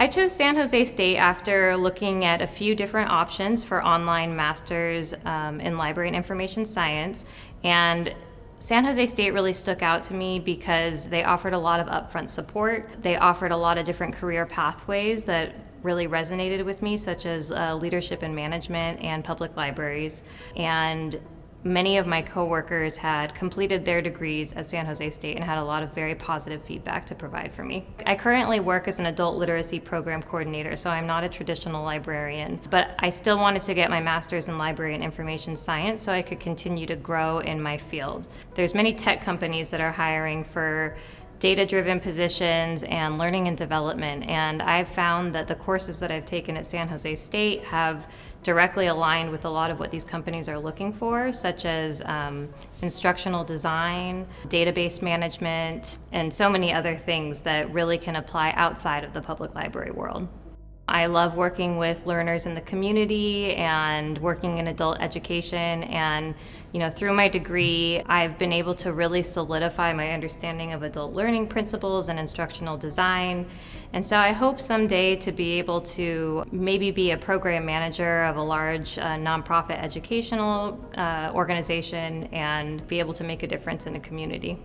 I chose San Jose State after looking at a few different options for online masters um, in library and information science. And San Jose State really stuck out to me because they offered a lot of upfront support. They offered a lot of different career pathways that really resonated with me, such as uh, leadership and management and public libraries. And Many of my coworkers had completed their degrees at San Jose State and had a lot of very positive feedback to provide for me. I currently work as an adult literacy program coordinator, so I'm not a traditional librarian, but I still wanted to get my master's in library and information science so I could continue to grow in my field. There's many tech companies that are hiring for data driven positions and learning and development. And I've found that the courses that I've taken at San Jose State have directly aligned with a lot of what these companies are looking for, such as um, instructional design, database management, and so many other things that really can apply outside of the public library world. I love working with learners in the community and working in adult education and you know through my degree I've been able to really solidify my understanding of adult learning principles and instructional design and so I hope someday to be able to maybe be a program manager of a large uh, nonprofit educational uh, organization and be able to make a difference in the community.